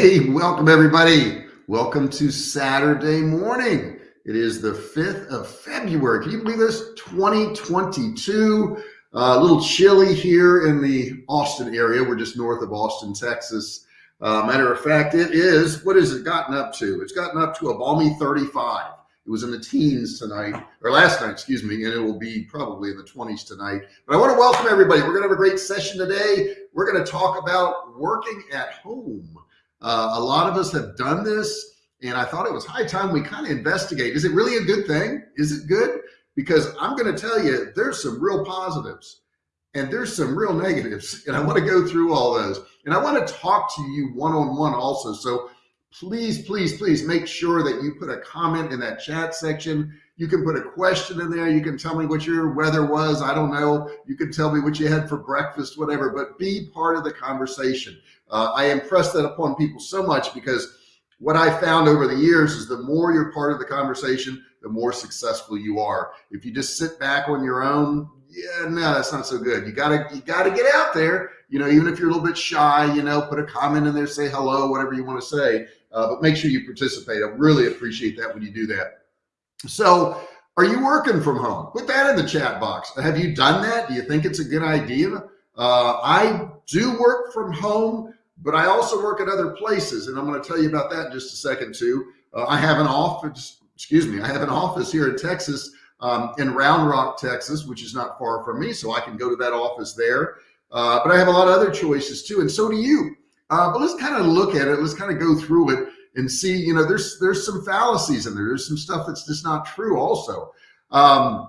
Hey, welcome everybody. Welcome to Saturday morning. It is the 5th of February. Can you believe this? 2022. Uh, a little chilly here in the Austin area. We're just north of Austin, Texas. Uh, matter of fact, it is, what has it gotten up to? It's gotten up to a balmy 35. It was in the teens tonight, or last night, excuse me, and it will be probably in the 20s tonight. But I want to welcome everybody. We're going to have a great session today. We're going to talk about working at home. Uh, a lot of us have done this and I thought it was high time we kind of investigate. Is it really a good thing? Is it good? Because I'm going to tell you, there's some real positives and there's some real negatives. And I want to go through all those. And I want to talk to you one-on-one also. So please, please, please make sure that you put a comment in that chat section. You can put a question in there. You can tell me what your weather was. I don't know. You can tell me what you had for breakfast, whatever, but be part of the conversation. Uh, I impress that upon people so much because what I found over the years is the more you're part of the conversation, the more successful you are. If you just sit back on your own, yeah, no, that's not so good. You gotta, you gotta get out there. You know, even if you're a little bit shy, you know, put a comment in there, say hello, whatever you want to say, uh, but make sure you participate. I really appreciate that when you do that. So are you working from home? Put that in the chat box. Have you done that? Do you think it's a good idea? Uh, I do work from home but I also work at other places. And I'm going to tell you about that in just a second too. Uh, I have an office, excuse me, I have an office here in Texas, um, in Round Rock, Texas, which is not far from me. So I can go to that office there. Uh, but I have a lot of other choices too. And so do you. Uh, but let's kind of look at it. Let's kind of go through it and see, you know, there's, there's some fallacies in there. There's some stuff that's just not true also. Um,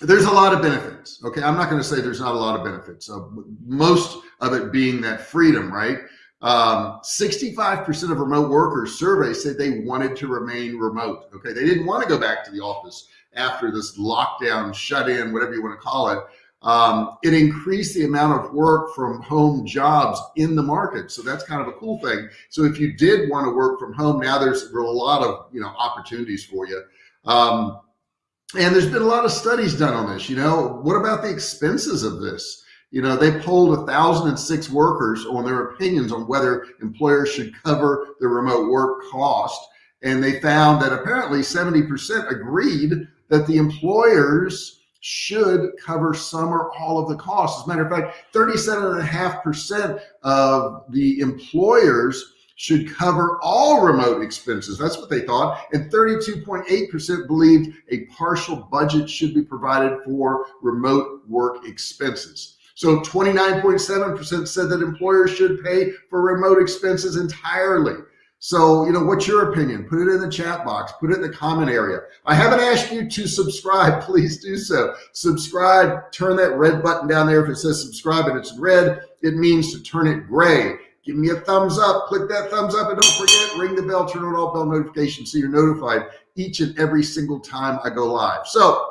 there's a lot of benefits. Okay. I'm not going to say there's not a lot of benefits. Uh, most of it being that freedom, right? 65% um, of remote workers surveyed said they wanted to remain remote. Okay. They didn't want to go back to the office after this lockdown, shut in, whatever you want to call it. Um, it increased the amount of work from home jobs in the market. So that's kind of a cool thing. So if you did want to work from home, now there's a lot of, you know, opportunities for you. Um, and there's been a lot of studies done on this, you know, what about the expenses of this? You know, they polled 1,006 workers on their opinions on whether employers should cover the remote work cost. And they found that apparently 70% agreed that the employers should cover some or all of the costs. As a matter of fact, 37.5% of the employers should cover all remote expenses. That's what they thought. And 32.8% believed a partial budget should be provided for remote work expenses. So 29.7% said that employers should pay for remote expenses entirely. So, you know, what's your opinion? Put it in the chat box, put it in the comment area. I haven't asked you to subscribe. Please do so. Subscribe, turn that red button down there. If it says subscribe and it's red, it means to turn it gray give me a thumbs up, click that thumbs up, and don't forget, ring the bell, turn on all bell notifications so you're notified each and every single time I go live. So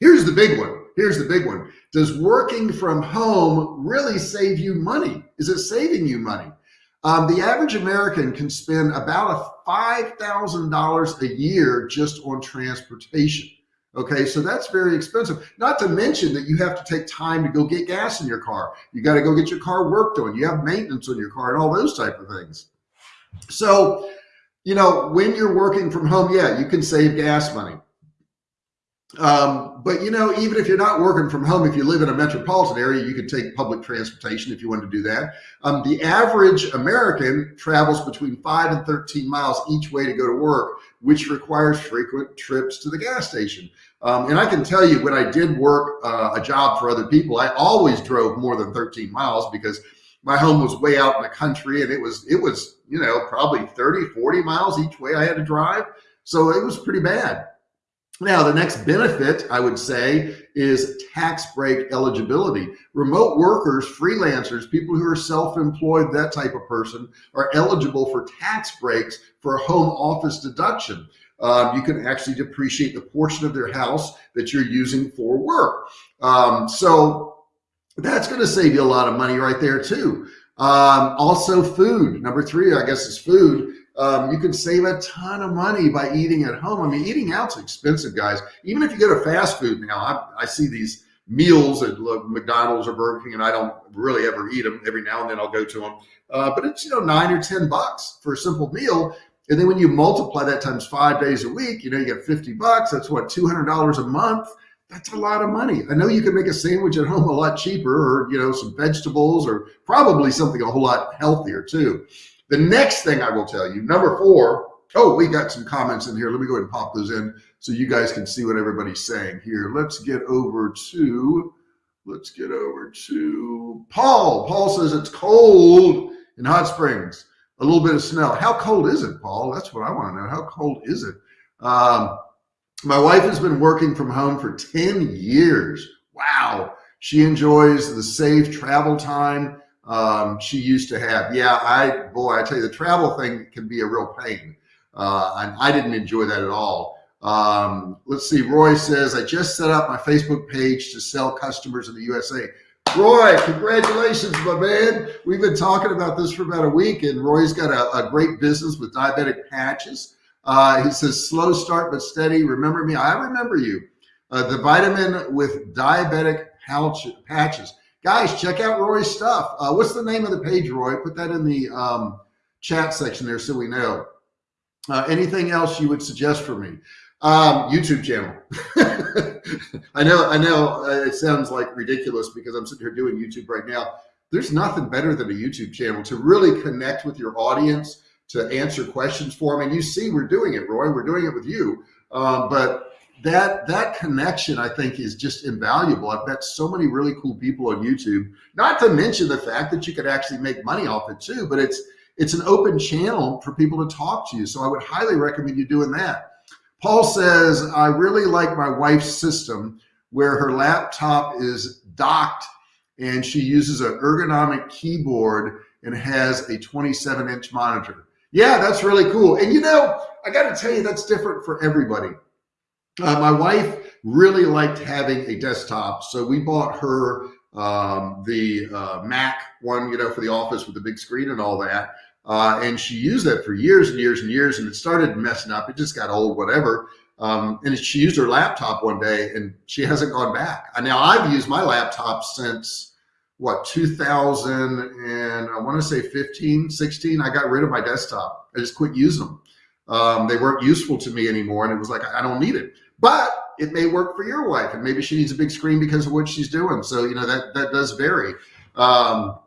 here's the big one. Here's the big one. Does working from home really save you money? Is it saving you money? Um, the average American can spend about a $5,000 a year just on transportation. Okay, so that's very expensive. Not to mention that you have to take time to go get gas in your car. You got to go get your car worked on. You have maintenance on your car and all those type of things. So, you know, when you're working from home, yeah, you can save gas money. Um, but you know, even if you're not working from home, if you live in a metropolitan area, you could take public transportation if you want to do that. Um, the average American travels between five and 13 miles each way to go to work, which requires frequent trips to the gas station. Um, and I can tell you when I did work uh, a job for other people, I always drove more than 13 miles because my home was way out in the country and it was, it was, you know, probably 30, 40 miles each way I had to drive. So it was pretty bad. Now, the next benefit I would say is tax break eligibility. Remote workers, freelancers, people who are self-employed, that type of person are eligible for tax breaks for a home office deduction. Um, you can actually depreciate the portion of their house that you're using for work. Um, so that's going to save you a lot of money right there too. Um, also food. Number three, I guess is food. Um, you can save a ton of money by eating at home. I mean, eating out's expensive, guys. Even if you go to fast food now, I, I see these meals at McDonald's or Burger King, and I don't really ever eat them. Every now and then I'll go to them, uh, but it's you know nine or ten bucks for a simple meal. And then when you multiply that times five days a week, you know you get fifty bucks. That's what two hundred dollars a month. That's a lot of money. I know you can make a sandwich at home a lot cheaper, or you know some vegetables, or probably something a whole lot healthier too. The next thing I will tell you, number four. Oh, we got some comments in here. Let me go ahead and pop those in so you guys can see what everybody's saying here. Let's get over to, let's get over to Paul. Paul says it's cold in Hot Springs, a little bit of snow. How cold is it, Paul? That's what I want to know. How cold is it? Um, my wife has been working from home for 10 years. Wow. She enjoys the safe travel time um, she used to have. Yeah, I, boy, I tell you, the travel thing can be a real pain. Uh, and I didn't enjoy that at all. Um, let's see. Roy says, I just set up my Facebook page to sell customers in the USA. Roy, congratulations, my man. We've been talking about this for about a week, and Roy's got a, a great business with diabetic patches. Uh, he says, slow start but steady. Remember me? I remember you. Uh, the vitamin with diabetic pouch, patches. Guys, check out Roy's stuff. Uh, what's the name of the page, Roy? Put that in the um, chat section there so we know. Uh, anything else you would suggest for me? Um, YouTube channel. I know, I know uh, it sounds like ridiculous because I'm sitting here doing YouTube right now. There's nothing better than a YouTube channel to really connect with your audience, to answer questions for them. And you see, we're doing it, Roy, we're doing it with you. Um, but that, that connection, I think is just invaluable. I've met so many really cool people on YouTube, not to mention the fact that you could actually make money off it too, but it's, it's an open channel for people to talk to you. So I would highly recommend you doing that. Paul says, I really like my wife's system where her laptop is docked and she uses an ergonomic keyboard and has a 27 inch monitor. Yeah, that's really cool. And you know, I got to tell you, that's different for everybody. Uh, my wife really liked having a desktop. So we bought her um, the uh, Mac one, you know, for the office with the big screen and all that. Uh, and she used that for years and years and years, and it started messing up. It just got old, whatever. Um, and she used her laptop one day, and she hasn't gone back. Now I've used my laptop since what 2000 and I want to say 15, 16. I got rid of my desktop. I just quit using them. Um, they weren't useful to me anymore, and it was like I don't need it. But it may work for your wife, and maybe she needs a big screen because of what she's doing. So you know that that does vary. Um,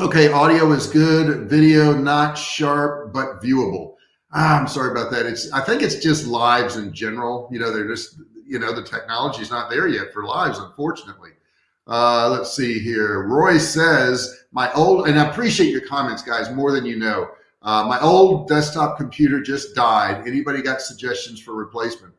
Okay, audio is good, video not sharp, but viewable. Ah, I'm sorry about that. It's I think it's just lives in general. You know, they're just, you know, the technology is not there yet for lives, unfortunately. Uh, let's see here. Roy says, my old, and I appreciate your comments, guys, more than you know. Uh, my old desktop computer just died. Anybody got suggestions for replacement?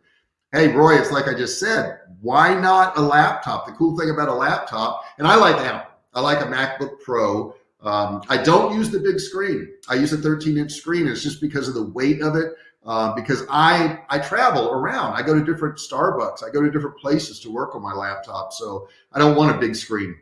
Hey, Roy, it's like I just said, why not a laptop? The cool thing about a laptop, and I like Apple. I like a MacBook Pro. Um, I don't use the big screen. I use a 13 inch screen. It's just because of the weight of it. Uh, because I I travel around. I go to different Starbucks. I go to different places to work on my laptop. So I don't want a big screen.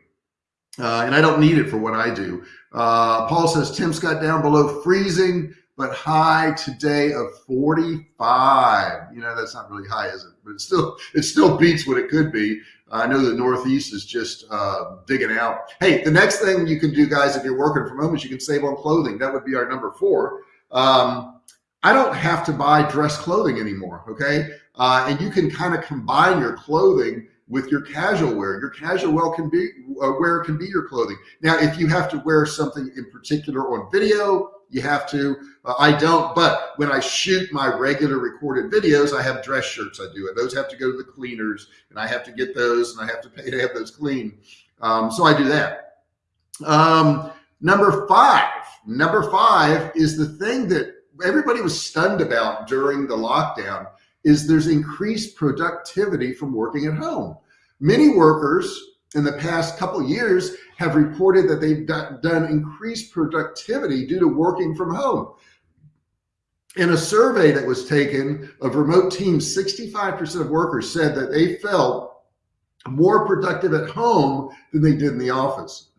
Uh, and I don't need it for what I do. Uh, Paul says temps got down below freezing, but high today of 45. You know, that's not really high, is it? But it still, it still beats what it could be. I know the Northeast is just uh, digging out. Hey, the next thing you can do, guys, if you're working from home is you can save on clothing. That would be our number four. Um, I don't have to buy dress clothing anymore, okay? Uh, and you can kind of combine your clothing with your casual wear. Your casual wear can be uh, wear can be your clothing. Now, if you have to wear something in particular on video, you have to. Uh, I don't, but when I shoot my regular recorded videos, I have dress shirts. I do it. Those have to go to the cleaners, and I have to get those, and I have to pay to have those clean. Um, so I do that. Um, number five. Number five is the thing that everybody was stunned about during the lockdown. Is there's increased productivity from working at home. Many workers in the past couple years have reported that they've done increased productivity due to working from home. In a survey that was taken of remote teams, 65% of workers said that they felt more productive at home than they did in the office.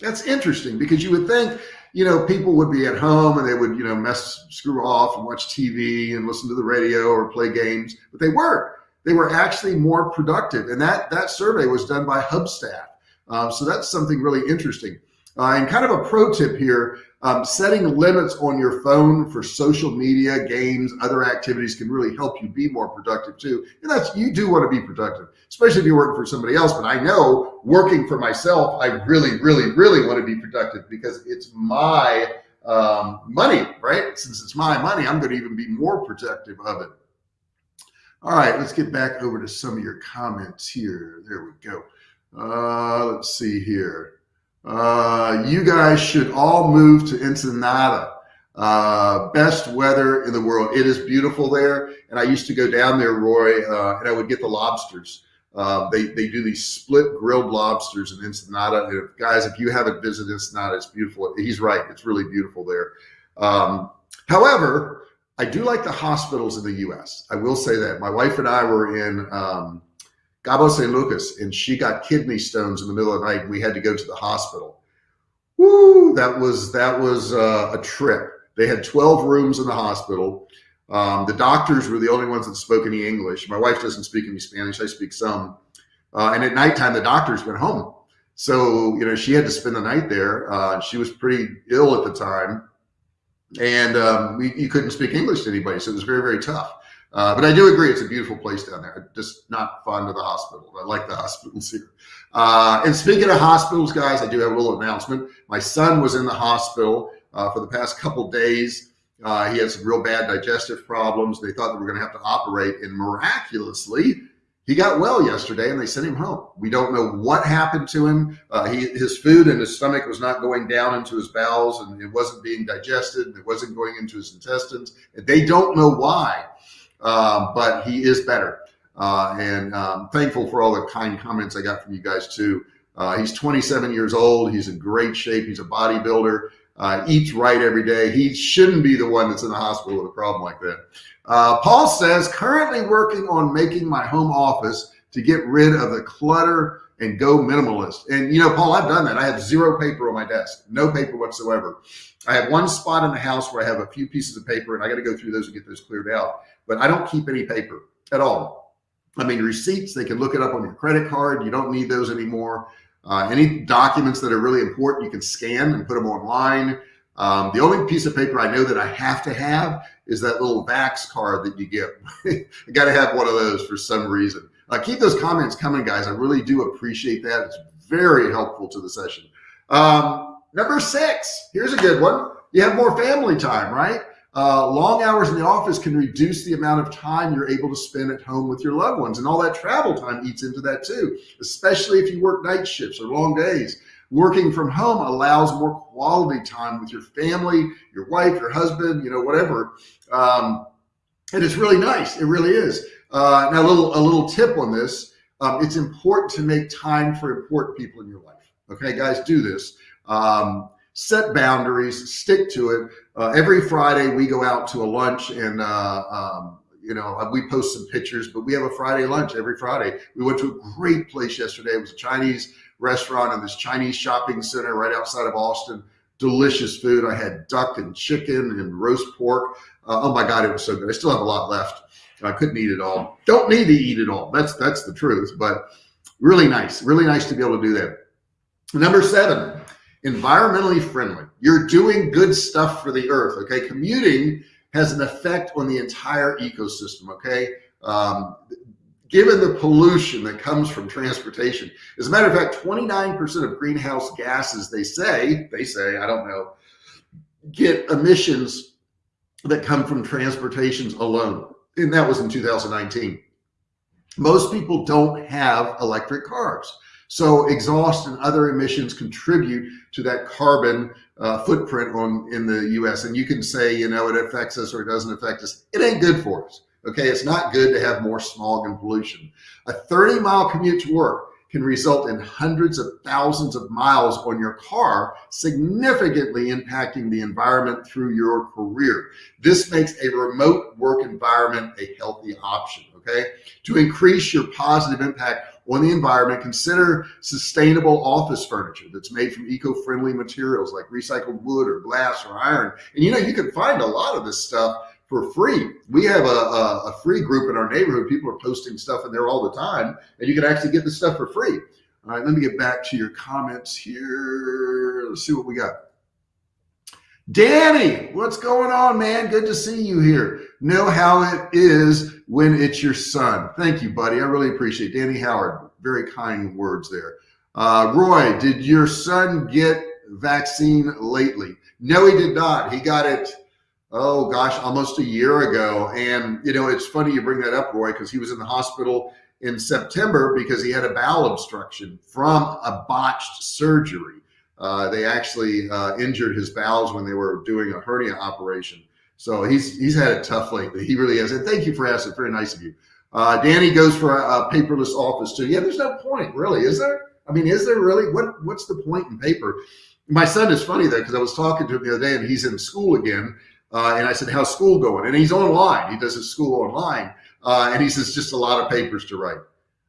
That's interesting because you would think, you know, people would be at home and they would, you know, mess, screw off and watch TV and listen to the radio or play games, but they weren't. they were actually more productive. And that, that survey was done by Hubstaff. Um, so that's something really interesting. Uh, and kind of a pro tip here, um, setting limits on your phone for social media, games, other activities can really help you be more productive too. And that's, you do want to be productive, especially if you're working for somebody else. But I know working for myself, I really, really, really want to be productive because it's my um, money, right? Since it's my money, I'm going to even be more protective of it. All right, let's get back over to some of your comments here. There we go. Uh, let's see here. Uh, you guys should all move to Ensenada. Uh, best weather in the world. It is beautiful there. And I used to go down there, Roy, uh, and I would get the lobsters. Uh, they, they do these split grilled lobsters in Ensenada. And if, guys, if you haven't visited Ensenada, it's beautiful. He's right. It's really beautiful there. Um, however, I do like the hospitals in the U.S. I will say that my wife and I were in um, Cabo San Lucas, and she got kidney stones in the middle of the night. We had to go to the hospital. Woo! That was that was uh, a trip. They had 12 rooms in the hospital. Um, the doctors were the only ones that spoke any English. My wife doesn't speak any Spanish. I speak some. Uh, and at nighttime, the doctors went home. So, you know, she had to spend the night there. Uh, she was pretty ill at the time and um, we, you couldn't speak English to anybody. So it was very, very tough. Uh, but I do agree, it's a beautiful place down there. Just not fun to the hospital. I like the hospitals here. Uh, and speaking of hospitals, guys, I do have a little announcement. My son was in the hospital uh, for the past couple days. Uh, he had some real bad digestive problems. They thought they were going to have to operate, and miraculously, he got well yesterday and they sent him home. We don't know what happened to him. Uh, he, his food and his stomach was not going down into his bowels and it wasn't being digested and it wasn't going into his intestines. And They don't know why, uh, but he is better. Uh, and um, thankful for all the kind comments I got from you guys too. Uh, he's 27 years old. He's in great shape. He's a bodybuilder. Uh, eats right every day. He shouldn't be the one that's in the hospital with a problem like that. Uh, Paul says, currently working on making my home office to get rid of the clutter and go minimalist. And you know, Paul, I've done that. I have zero paper on my desk, no paper whatsoever. I have one spot in the house where I have a few pieces of paper and I got to go through those and get those cleared out, but I don't keep any paper at all. I mean, receipts, they can look it up on your credit card. You don't need those anymore. Uh, any documents that are really important, you can scan and put them online. Um, the only piece of paper I know that I have to have is that little Vax card that you get. I got to have one of those for some reason. Uh, keep those comments coming, guys. I really do appreciate that. It's very helpful to the session. Um, number six, here's a good one. You have more family time, right? Uh, long hours in the office can reduce the amount of time you're able to spend at home with your loved ones. And all that travel time eats into that too, especially if you work night shifts or long days. Working from home allows more quality time with your family, your wife, your husband, you know, whatever. Um, and it's really nice. It really is. Uh, now, a little, a little tip on this. Um, it's important to make time for important people in your life. Okay, guys, do this. Um, set boundaries, stick to it. Uh, every Friday we go out to a lunch and, uh, um, you know, we post some pictures, but we have a Friday lunch every Friday. We went to a great place yesterday. It was a Chinese restaurant in this Chinese shopping center right outside of Austin. Delicious food. I had duck and chicken and roast pork. Uh, oh my God, it was so good. I still have a lot left. I couldn't eat it all. Don't need to eat it all. That's that's the truth. But really nice, really nice to be able to do that. Number seven, environmentally friendly. You're doing good stuff for the earth. Okay, commuting has an effect on the entire ecosystem. Okay, um, given the pollution that comes from transportation. As a matter of fact, 29% of greenhouse gases, they say, they say, I don't know, get emissions that come from transportations alone. And that was in 2019. Most people don't have electric cars. So exhaust and other emissions contribute to that carbon uh, footprint on in the US. And you can say, you know, it affects us or it doesn't affect us. It ain't good for us. Okay, it's not good to have more smog and pollution. A 30 mile commute to work can result in hundreds of thousands of miles on your car, significantly impacting the environment through your career. This makes a remote work environment a healthy option, okay? To increase your positive impact on the environment, consider sustainable office furniture that's made from eco-friendly materials like recycled wood or glass or iron. And you know, you can find a lot of this stuff for free. We have a, a, a, free group in our neighborhood. People are posting stuff in there all the time, and you can actually get the stuff for free. All right, let me get back to your comments here. Let's see what we got. Danny, what's going on, man? Good to see you here. Know how it is when it's your son. Thank you, buddy. I really appreciate it. Danny Howard. Very kind words there. Uh, Roy, did your son get vaccine lately? No, he did not. He got it, oh gosh, almost a year ago. And, you know, it's funny you bring that up, Roy, because he was in the hospital in September because he had a bowel obstruction from a botched surgery. Uh, they actually uh, injured his bowels when they were doing a hernia operation. So he's he's had it tough lately. He really has. And thank you for asking. Very nice of you. Uh, Danny goes for a, a, paperless office too. Yeah, there's no point really, is there? I mean, is there really? What What's the point in paper? My son is funny though because I was talking to him the other day and he's in school again. Uh, and I said, "How's school going?" And he's online. He does his school online. Uh, and he says, "Just a lot of papers to write."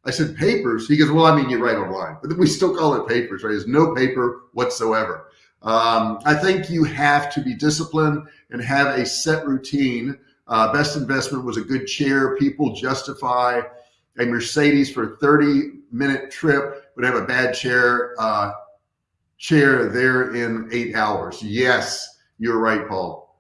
I said, papers? He goes, well, I mean, you write online, but we still call it papers, right? There's no paper whatsoever. Um, I think you have to be disciplined and have a set routine. Uh, best investment was a good chair. People justify a Mercedes for a 30 minute trip, but have a bad chair, uh, chair there in eight hours. Yes, you're right, Paul.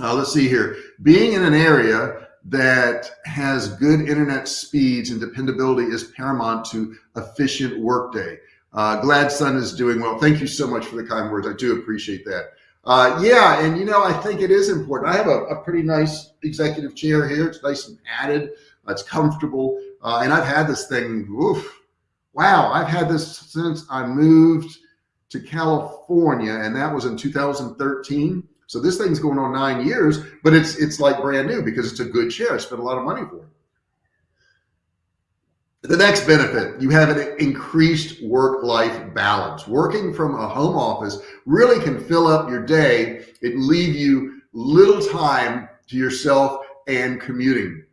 Uh, let's see here. Being in an area that has good internet speeds and dependability is paramount to efficient workday. Uh, glad son is doing well. Thank you so much for the kind words. I do appreciate that. Uh, yeah, and you know, I think it is important. I have a, a pretty nice executive chair here. It's nice and padded. It's comfortable. Uh, and I've had this thing, oof, wow, I've had this since I moved to California, and that was in 2013. So this thing's going on nine years, but it's it's like brand new because it's a good chair. I spent a lot of money for it. The next benefit, you have an increased work-life balance. Working from a home office really can fill up your day and leave you little time to yourself and commuting.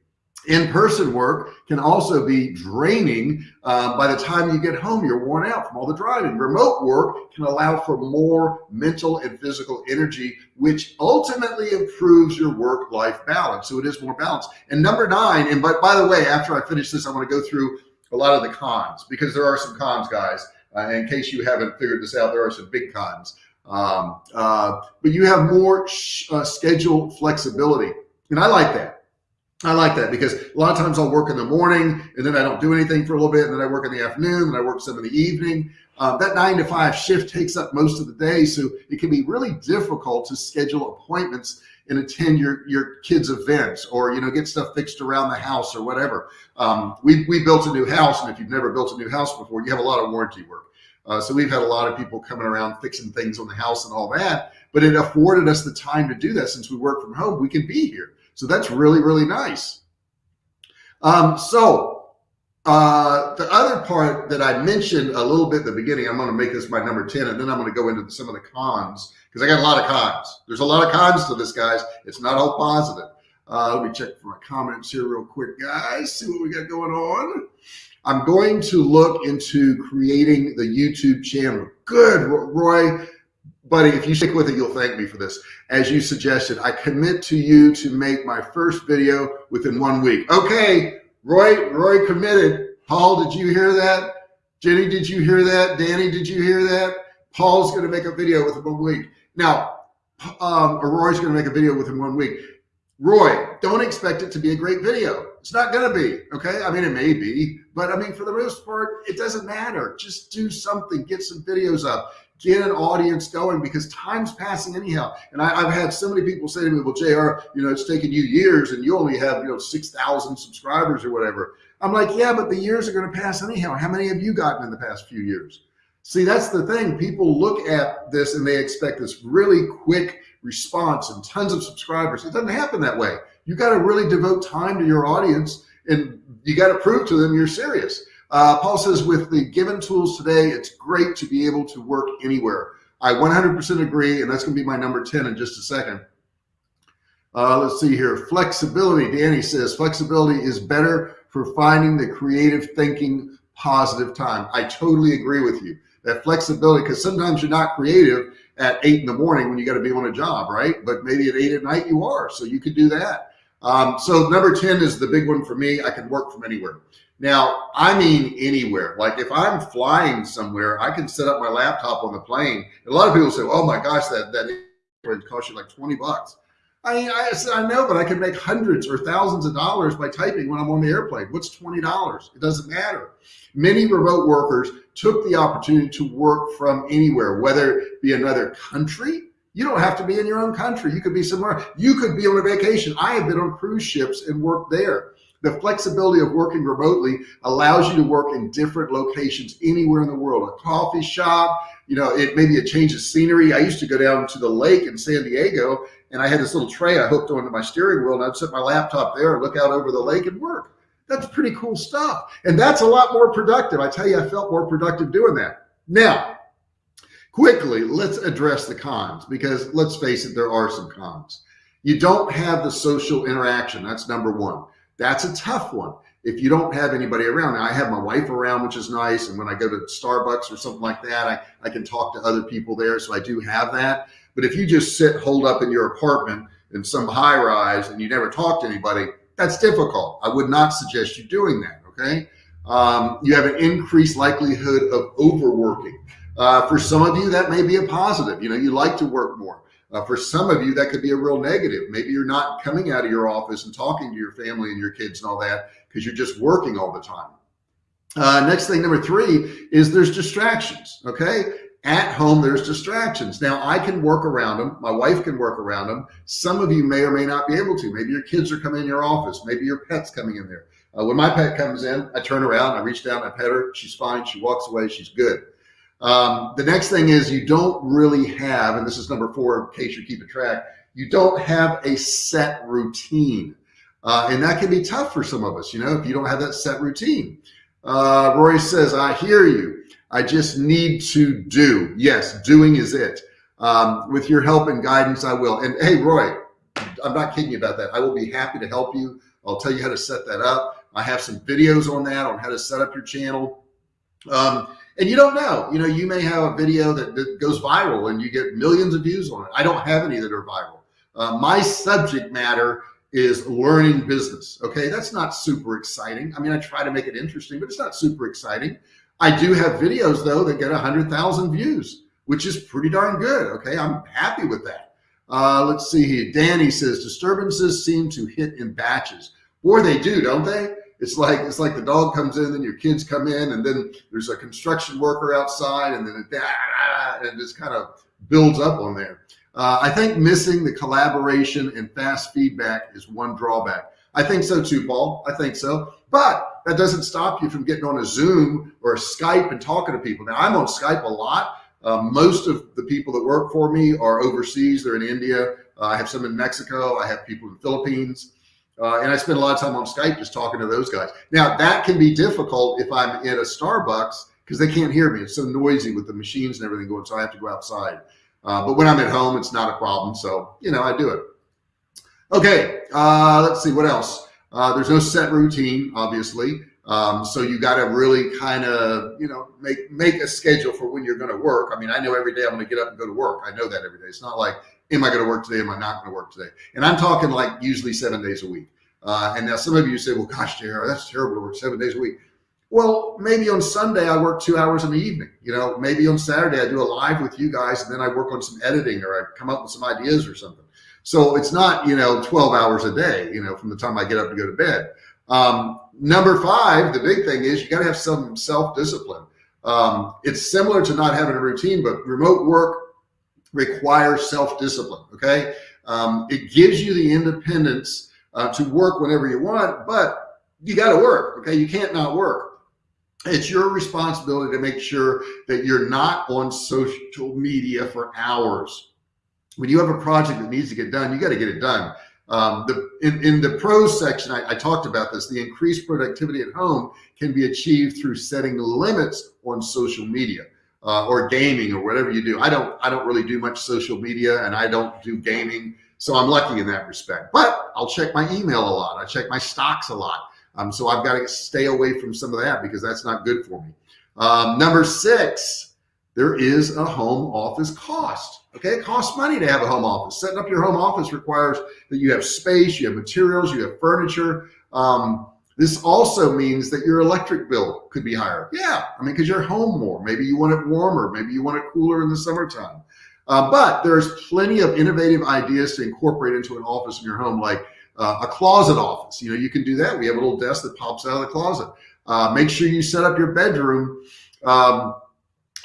In-person work can also be draining. Uh, by the time you get home, you're worn out from all the driving. Remote work can allow for more mental and physical energy, which ultimately improves your work-life balance. So it is more balanced. And number nine, and but by the way, after I finish this, I want to go through a lot of the cons because there are some cons, guys. Uh, in case you haven't figured this out, there are some big cons. Um, uh, but you have more uh, schedule flexibility. And I like that. I like that because a lot of times I'll work in the morning and then I don't do anything for a little bit and then I work in the afternoon and I work some in the evening. Uh, that nine to five shift takes up most of the day. So it can be really difficult to schedule appointments and attend your, your kids events or, you know, get stuff fixed around the house or whatever. Um, we, we built a new house and if you've never built a new house before, you have a lot of warranty work. Uh, so we've had a lot of people coming around fixing things on the house and all that, but it afforded us the time to do that since we work from home, we can be here. So that's really, really nice. Um, so uh, the other part that I mentioned a little bit at the beginning, I'm going to make this my number 10, and then I'm going to go into some of the cons because I got a lot of cons. There's a lot of cons to this, guys. It's not all positive. Uh, let me check for my comments here real quick, guys. See what we got going on. I'm going to look into creating the YouTube channel. Good, Roy buddy, if you stick with it, you'll thank me for this. As you suggested, I commit to you to make my first video within one week. Okay, Roy, Roy committed. Paul, did you hear that? Jenny, did you hear that? Danny, did you hear that? Paul's going to make a video within one week. Now, um, Roy's going to make a video within one week. Roy, don't expect it to be a great video. It's not going to be, okay? I mean, it may be, but I mean, for the most part, it doesn't matter. Just do something, get some videos up get an audience going because time's passing anyhow. And I, have had so many people say to me, well, JR, you know, it's taken you years and you only have, you know, 6,000 subscribers or whatever. I'm like, yeah, but the years are going to pass anyhow. How many have you gotten in the past few years? See, that's the thing. People look at this and they expect this really quick response and tons of subscribers. It doesn't happen that way. You got to really devote time to your audience and you got to prove to them you're serious. Uh, Paul says, with the given tools today, it's great to be able to work anywhere. I 100% agree, and that's going to be my number 10 in just a second. Uh, let's see here. Flexibility. Danny says, flexibility is better for finding the creative thinking positive time. I totally agree with you. That flexibility, because sometimes you're not creative at eight in the morning when you got to be on a job, right? But maybe at eight at night you are, so you could do that. Um, so number 10 is the big one for me. I can work from anywhere. Now, I mean anywhere. Like if I'm flying somewhere, I can set up my laptop on the plane. a lot of people say, "Oh my gosh, that that costs you like 20 bucks." I mean, I said, I know, but I can make hundreds or thousands of dollars by typing when I'm on the airplane. What's $20? It doesn't matter. Many remote workers took the opportunity to work from anywhere, whether it be another country. You don't have to be in your own country. You could be somewhere. You could be on a vacation. I have been on cruise ships and worked there. The flexibility of working remotely allows you to work in different locations anywhere in the world, a coffee shop, you know, it may be a change of scenery. I used to go down to the lake in San Diego and I had this little tray I hooked onto my steering wheel and I'd set my laptop there and look out over the lake and work. That's pretty cool stuff. And that's a lot more productive. I tell you, I felt more productive doing that. Now, quickly, let's address the cons because let's face it, there are some cons. You don't have the social interaction. That's number one. That's a tough one. If you don't have anybody around, now I have my wife around, which is nice. And when I go to Starbucks or something like that, I, I can talk to other people there. So I do have that. But if you just sit holed up in your apartment in some high rise and you never talk to anybody, that's difficult. I would not suggest you doing that. Okay. Um, you have an increased likelihood of overworking. Uh, for some of you, that may be a positive. You know, you like to work more. Uh, for some of you, that could be a real negative. Maybe you're not coming out of your office and talking to your family and your kids and all that because you're just working all the time. Uh, next thing, number three, is there's distractions. Okay. At home, there's distractions. Now, I can work around them. My wife can work around them. Some of you may or may not be able to. Maybe your kids are coming in your office. Maybe your pet's coming in there. Uh, when my pet comes in, I turn around, I reach down, I pet her. She's fine. She walks away. She's good. Um, the next thing is you don't really have, and this is number four, in case you're keeping track, you don't have a set routine. Uh, and that can be tough for some of us, you know, if you don't have that set routine. Uh, Roy says, I hear you. I just need to do. Yes, doing is it. Um, with your help and guidance, I will. And hey, Roy, I'm not kidding you about that. I will be happy to help you. I'll tell you how to set that up. I have some videos on that on how to set up your channel. Um, and you don't know, you know, you may have a video that, that, goes viral and you get millions of views on it. I don't have any that are viral. Uh, my subject matter is learning business. Okay. That's not super exciting. I mean, I try to make it interesting, but it's not super exciting. I do have videos though that get a hundred thousand views, which is pretty darn good. Okay. I'm happy with that. Uh, let's see here. Danny says disturbances seem to hit in batches. or they do, don't they? It's like it's like the dog comes in, then your kids come in, and then there's a construction worker outside, and then it, and just kind of builds up on there. Uh, I think missing the collaboration and fast feedback is one drawback. I think so too, Paul. I think so. But that doesn't stop you from getting on a Zoom or a Skype and talking to people. Now, I'm on Skype a lot. Uh, most of the people that work for me are overseas. They're in India. Uh, I have some in Mexico. I have people in the Philippines. Uh, and I spend a lot of time on Skype just talking to those guys. Now, that can be difficult if I'm at a Starbucks because they can't hear me. It's so noisy with the machines and everything going. So I have to go outside. Uh, but when I'm at home, it's not a problem. So, you know, I do it. Okay, uh, let's see what else. Uh, there's no set routine, obviously. Um, so you got to really kind of, you know, make make a schedule for when you're going to work. I mean, I know every day I'm going to get up and go to work. I know that every day. It's not like, am I going to work today? Am I not going to work today? And I'm talking like usually seven days a week. Uh, and now some of you say, well, gosh, JR, that's terrible to work seven days a week. Well, maybe on Sunday I work two hours in the evening. You know, maybe on Saturday I do a live with you guys, and then I work on some editing or I come up with some ideas or something. So it's not you know 12 hours a day. You know, from the time I get up to go to bed. Um, number five, the big thing is you got to have some self discipline. Um, it's similar to not having a routine, but remote work requires self discipline. Okay, um, it gives you the independence uh, to work whenever you want, but you got to work. Okay, you can't not work it's your responsibility to make sure that you're not on social media for hours. When you have a project that needs to get done, you got to get it done. Um, the, in, in, the pros section, I, I, talked about this. The increased productivity at home can be achieved through setting limits on social media uh, or gaming or whatever you do. I don't, I don't really do much social media and I don't do gaming. So I'm lucky in that respect, but I'll check my email a lot. I check my stocks a lot. Um, so I've got to stay away from some of that because that's not good for me. Um, number six, there is a home office cost. Okay, it costs money to have a home office. Setting up your home office requires that you have space, you have materials, you have furniture. Um, this also means that your electric bill could be higher. Yeah, I mean, because you're home more. Maybe you want it warmer. Maybe you want it cooler in the summertime. Uh, but there's plenty of innovative ideas to incorporate into an office in your home, like uh, a closet office. You know, you can do that. We have a little desk that pops out of the closet. Uh, make sure you set up your bedroom um,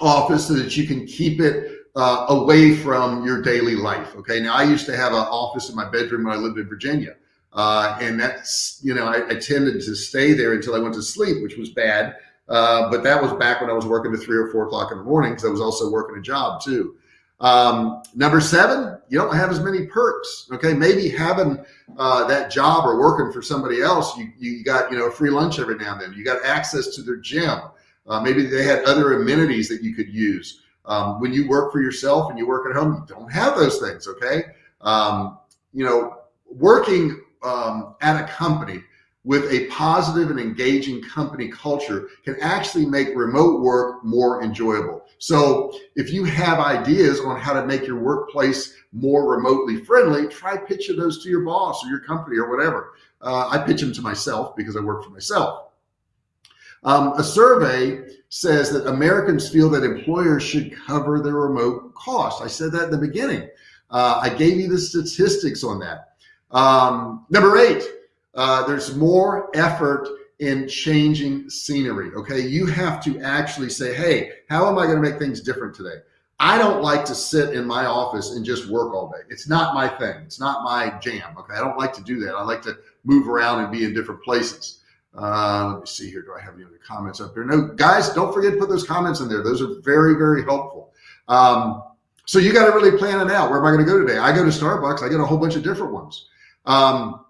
office so that you can keep it uh, away from your daily life. Okay. Now I used to have an office in my bedroom when I lived in Virginia. Uh, and that's, you know, I, I, tended to stay there until I went to sleep, which was bad. Uh, but that was back when I was working to three or four o'clock in the morning because I was also working a job too. Um, number seven, you don't have as many perks. Okay. Maybe having uh, that job or working for somebody else, you, you got, you know, a free lunch every now and then. You got access to their gym. Uh, maybe they had other amenities that you could use. Um, when you work for yourself and you work at home, you don't have those things. Okay. Um, you know, working um, at a company with a positive and engaging company culture can actually make remote work more enjoyable. So if you have ideas on how to make your workplace more remotely friendly, try pitching those to your boss or your company or whatever. Uh, I pitch them to myself because I work for myself. Um, a survey says that Americans feel that employers should cover their remote costs. I said that in the beginning. Uh, I gave you the statistics on that. Um, number eight, uh, there's more effort in changing scenery. Okay. You have to actually say, Hey, how am I going to make things different today? I don't like to sit in my office and just work all day. It's not my thing. It's not my jam. Okay. I don't like to do that. I like to move around and be in different places. Uh, let me see here. Do I have any other comments up there? No, guys, don't forget to put those comments in there. Those are very, very helpful. Um, so you got to really plan it out. Where am I going to go today? I go to Starbucks. I get a whole bunch of different ones. Um,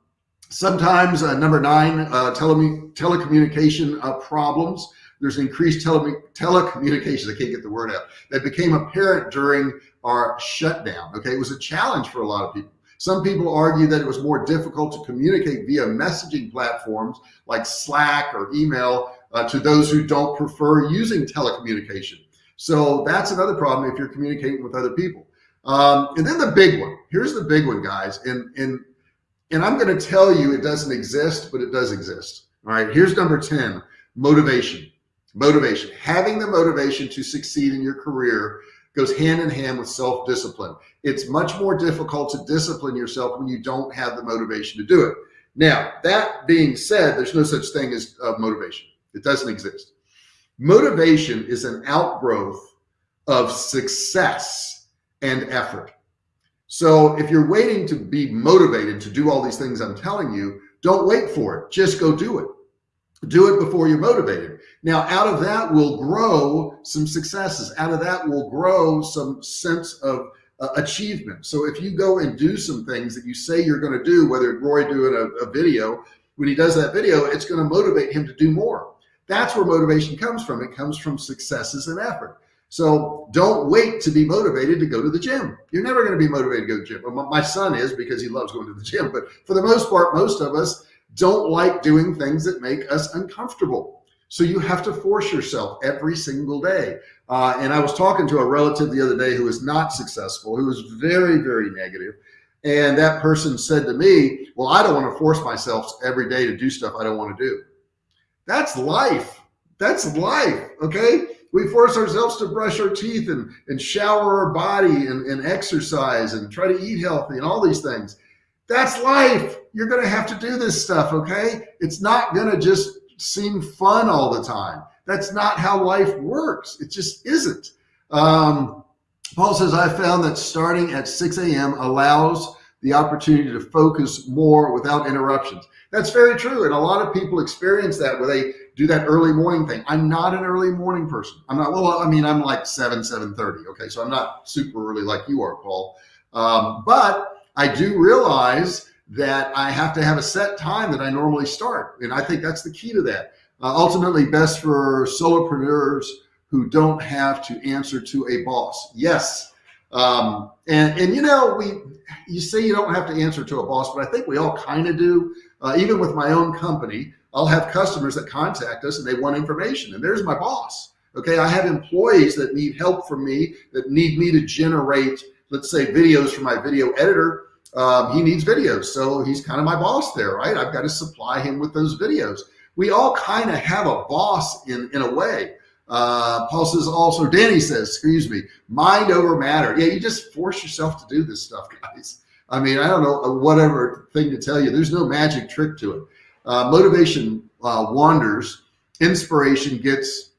sometimes uh, number nine, uh, tele telecommunication uh, problems. There's increased tele telecommunications. I can't get the word out. That became apparent during our shutdown. Okay, it was a challenge for a lot of people. Some people argue that it was more difficult to communicate via messaging platforms like Slack or email uh, to those who don't prefer using telecommunication. So that's another problem if you're communicating with other people. Um, and then the big one, here's the big one, guys. And, and, and I'm going to tell you it doesn't exist, but it does exist. All right. Here's number 10, motivation, motivation, having the motivation to succeed in your career goes hand in hand with self-discipline. It's much more difficult to discipline yourself when you don't have the motivation to do it. Now, that being said, there's no such thing as uh, motivation. It doesn't exist. Motivation is an outgrowth of success and effort. So if you're waiting to be motivated to do all these things I'm telling you, don't wait for it. Just go do it do it before you're motivated. Now, out of that will grow some successes. Out of that will grow some sense of uh, achievement. So if you go and do some things that you say you're going to do, whether Roy doing a, a video, when he does that video, it's going to motivate him to do more. That's where motivation comes from. It comes from successes and effort. So don't wait to be motivated to go to the gym. You're never going to be motivated to go to the gym. My son is because he loves going to the gym. But for the most part, most of us, don't like doing things that make us uncomfortable. So you have to force yourself every single day. Uh, and I was talking to a relative the other day who was not successful, who was very, very negative. And that person said to me, well, I don't want to force myself every day to do stuff I don't want to do. That's life. That's life. Okay. We force ourselves to brush our teeth and, and shower our body and, and exercise and try to eat healthy and all these things. That's life. You're going to have to do this stuff. Okay. It's not going to just seem fun all the time. That's not how life works. It just isn't. Um, Paul says, I found that starting at 6 a.m. allows the opportunity to focus more without interruptions. That's very true. And a lot of people experience that where they do that early morning thing. I'm not an early morning person. I'm not, well, I mean, I'm like 7, 7.30. Okay. So I'm not super early like you are, Paul. Um, but I do realize that I have to have a set time that I normally start. And I think that's the key to that. Uh, ultimately best for solopreneurs who don't have to answer to a boss. Yes. Um, and, and you know, we, you say you don't have to answer to a boss, but I think we all kind of do. Uh, even with my own company, I'll have customers that contact us and they want information and there's my boss. Okay, I have employees that need help from me, that need me to generate, let's say, videos for my video editor. Um, he needs videos, so he's kind of my boss there, right? I've got to supply him with those videos. We all kind of have a boss in in a way. Uh, Paul says also, Danny says, excuse me, mind over matter. Yeah, you just force yourself to do this stuff, guys. I mean, I don't know uh, whatever thing to tell you. There's no magic trick to it. Uh, motivation uh, wanders, inspiration gets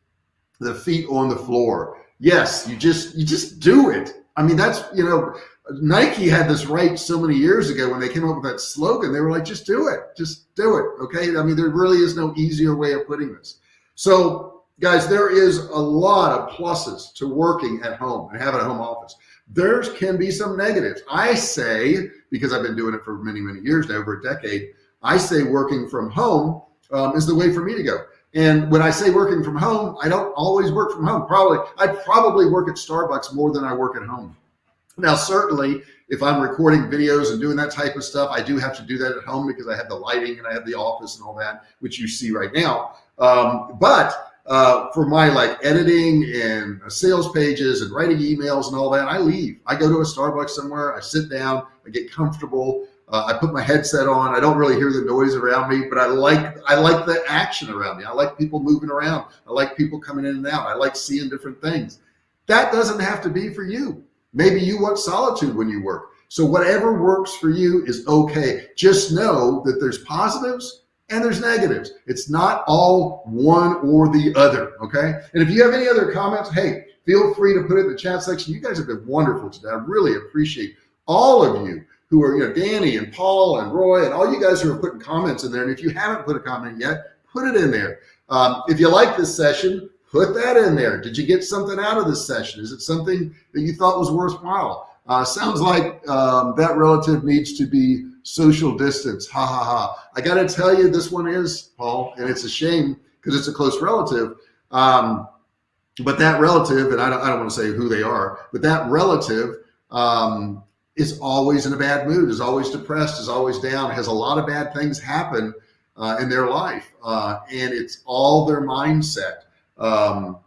the feet on the floor. Yes, you just you just do it. I mean, that's you know, Nike had this right so many years ago when they came up with that slogan. They were like, just do it, just do it. Okay. I mean, there really is no easier way of putting this. So guys, there is a lot of pluses to working at home and having a home office. There can be some negatives. I say, because I've been doing it for many, many years now, over a decade, I say working from home um, is the way for me to go. And when I say working from home, I don't always work from home. Probably, I probably work at Starbucks more than I work at home. Now, certainly, if I'm recording videos and doing that type of stuff, I do have to do that at home because I have the lighting and I have the office and all that, which you see right now. Um, but uh, for my like editing and sales pages and writing emails and all that, I leave. I go to a Starbucks somewhere, I sit down, I get comfortable, uh, I put my headset on. I don't really hear the noise around me, but I like I like the action around me. I like people moving around. I like people coming in and out. I like seeing different things. That doesn't have to be for you. Maybe you want solitude when you work. So whatever works for you is okay. Just know that there's positives and there's negatives. It's not all one or the other. Okay. And if you have any other comments, hey, feel free to put it in the chat section. You guys have been wonderful today. I really appreciate all of you who are, you know, Danny and Paul and Roy and all you guys who are putting comments in there. And if you haven't put a comment yet, put it in there. Um, if you like this session, put that in there. Did you get something out of this session? Is it something that you thought was worthwhile? Uh, sounds like um, that relative needs to be social distance. Ha ha ha. I got to tell you, this one is Paul, and it's a shame because it's a close relative. Um, but that relative, and I don't, I don't want to say who they are, but that relative um, is always in a bad mood, is always depressed, is always down, has a lot of bad things happen uh, in their life. Uh, and it's all their mindset. Um,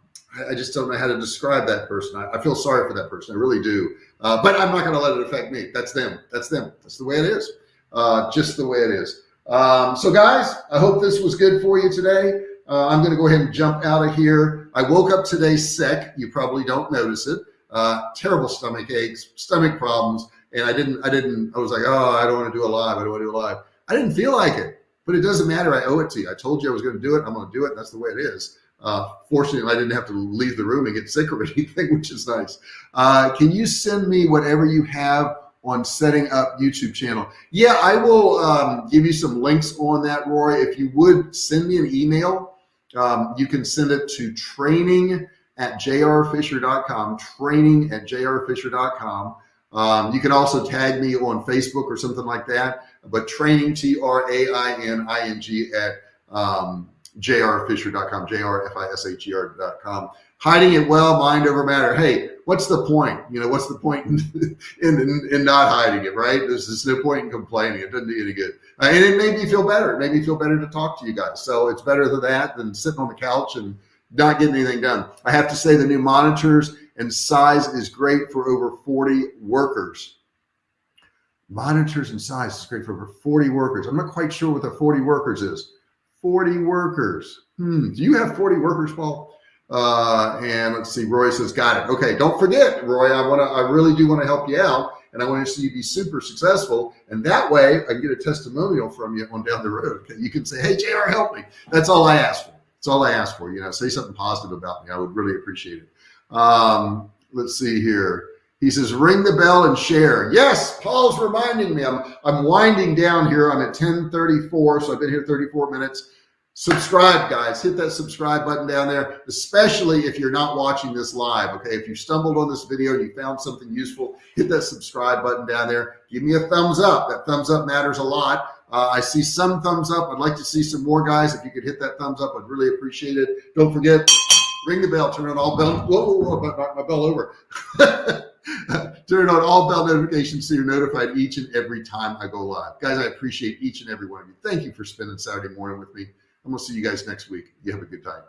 I just don't know how to describe that person. I, I feel sorry for that person. I really do. Uh, but I'm not going to let it affect me. That's them. That's them. That's the way it is. Uh, just the way it is. Um, so guys, I hope this was good for you today. Uh, I'm going to go ahead and jump out of here. I woke up today sick. You probably don't notice it. Uh, terrible stomach aches, stomach problems and I didn't, I didn't, I was like, oh, I don't want to do a live. I don't want to do a live. I didn't feel like it, but it doesn't matter. I owe it to you. I told you I was going to do it. I'm going to do it. That's the way it is. Uh, fortunately, I didn't have to leave the room and get sick or anything, which is nice. Uh, can you send me whatever you have on setting up YouTube channel? Yeah, I will um, give you some links on that, Roy. If you would send me an email, um, you can send it to training at jrfisher.com, training at jrfisher.com. Um, you can also tag me on Facebook or something like that, but training, T-R-A-I-N-I-N-G at um, jrfisher.com, J-R-F-I-S-H-E-R.com. Hiding it well, mind over matter. Hey, what's the point? You know, what's the point in, in, in not hiding it, right? There's, there's no point in complaining. It doesn't do any good. Uh, and it made me feel better. It made me feel better to talk to you guys. So it's better than that than sitting on the couch and not getting anything done. I have to say the new monitors and size is great for over 40 workers. Monitors and size is great for over 40 workers. I'm not quite sure what the 40 workers is. 40 workers. Hmm. Do you have 40 workers, Paul? Uh, and let's see, Roy says, got it. Okay. Don't forget, Roy, I want to, I really do want to help you out and I want to see you be super successful. And that way I can get a testimonial from you on down the road. You can say, Hey, JR, help me. That's all I ask for. That's all I ask for. You know, say something positive about me. I would really appreciate it. Um, let's see here. He says, ring the bell and share. Yes, Paul's reminding me. I'm, I'm winding down here. I'm at 1034, so I've been here 34 minutes. Subscribe, guys. Hit that subscribe button down there, especially if you're not watching this live. Okay, if you stumbled on this video and you found something useful, hit that subscribe button down there. Give me a thumbs up. That thumbs up matters a lot. Uh, I see some thumbs up. I'd like to see some more guys. If you could hit that thumbs up, I'd really appreciate it. Don't forget, ring the bell, turn on all bell, whoa, whoa, whoa, my bell over. turn on all bell notifications so you're notified each and every time I go live. Guys, I appreciate each and every one of you. Thank you for spending Saturday morning with me. I'm gonna see you guys next week. You have a good time.